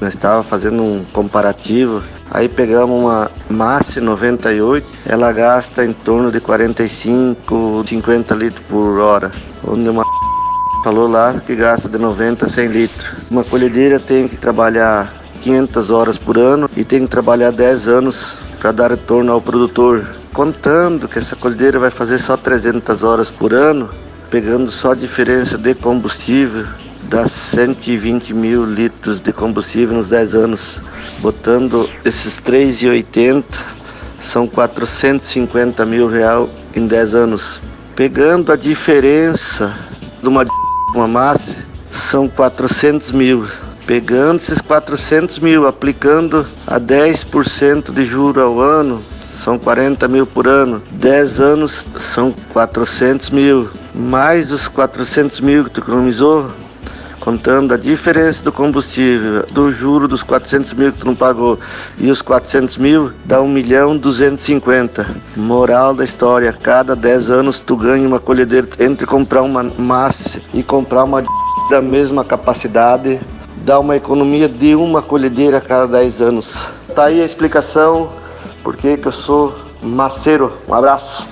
Nós estávamos fazendo um comparativo. Aí pegamos uma Massi 98, ela gasta em torno de 45, 50 litros por hora. Onde uma falou lá que gasta de 90 a 100 litros. Uma colhedeira tem que trabalhar 500 horas por ano e tem que trabalhar 10 anos para dar retorno ao produtor. Contando que essa colhedeira vai fazer só 300 horas por ano, pegando só a diferença de combustível, dá 120 mil litros de combustível nos 10 anos. Botando esses 3,80 são 450 mil real em 10 anos. Pegando a diferença de uma, uma massa, são 400 mil. Pegando esses 400 mil, aplicando a 10% de juro ao ano, são 40 mil por ano. 10 anos são 400 mil. Mais os 400 mil que tu economizou, contando a diferença do combustível, do juro dos 400 mil que tu não pagou e os 400 mil, dá 1 milhão 250. Moral da história, cada 10 anos tu ganha uma colhedeira entre comprar uma massa e comprar uma da mesma capacidade, dá uma economia de uma colhedeira a cada 10 anos. Tá aí a explicação porque que eu sou maceiro. Um abraço.